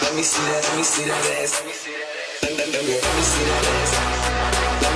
Let me see that, let me see that ass. Let me see that ass.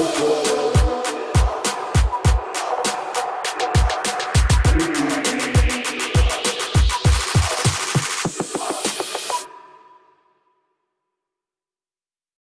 Whoa, whoa, whoa.